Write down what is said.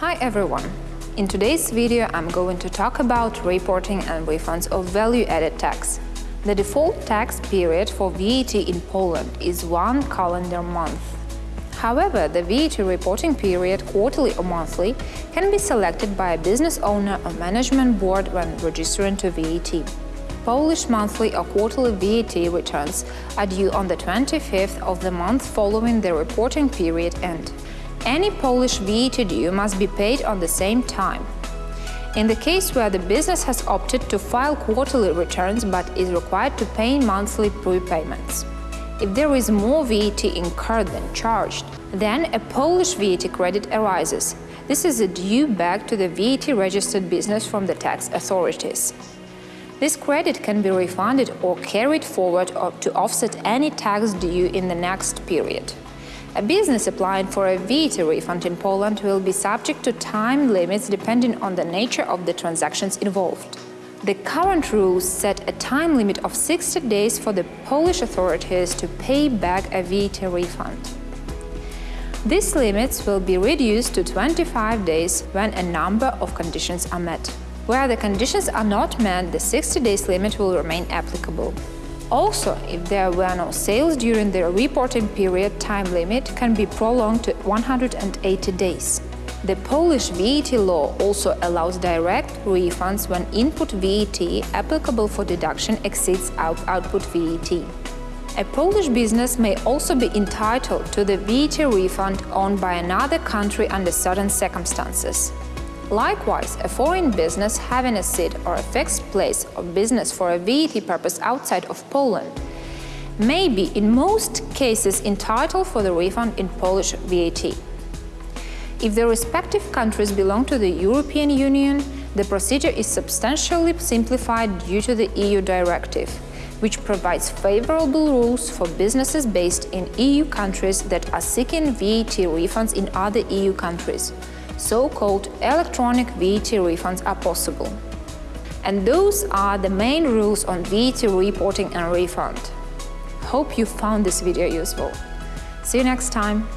Hi everyone! In today's video I'm going to talk about reporting and refunds of value-added tax. The default tax period for VAT in Poland is one calendar month. However, the VAT reporting period, quarterly or monthly, can be selected by a business owner or management board when registering to VAT. Polish monthly or quarterly VAT returns are due on the 25th of the month following the reporting period end. Any Polish VAT due must be paid on the same time. In the case where the business has opted to file quarterly returns but is required to pay monthly prepayments. If there is more VAT incurred than charged, then a Polish VAT credit arises. This is a due back to the VAT-registered business from the tax authorities. This credit can be refunded or carried forward to offset any tax due in the next period. A business applying for a VAT refund in Poland will be subject to time limits depending on the nature of the transactions involved. The current rules set a time limit of 60 days for the Polish authorities to pay back a VAT refund. These limits will be reduced to 25 days when a number of conditions are met. Where the conditions are not met, the 60 days limit will remain applicable. Also, if there were no sales during the reporting period, time limit can be prolonged to 180 days. The Polish VAT law also allows direct refunds when input VAT applicable for deduction exceeds out output VAT. A Polish business may also be entitled to the VAT refund owned by another country under certain circumstances. Likewise, a foreign business having a seat or a fixed place of business for a VAT purpose outside of Poland may be in most cases entitled for the refund in Polish VAT. If the respective countries belong to the European Union, the procedure is substantially simplified due to the EU directive, which provides favorable rules for businesses based in EU countries that are seeking VAT refunds in other EU countries so-called electronic VAT refunds are possible. And those are the main rules on VAT reporting and refund. Hope you found this video useful. See you next time!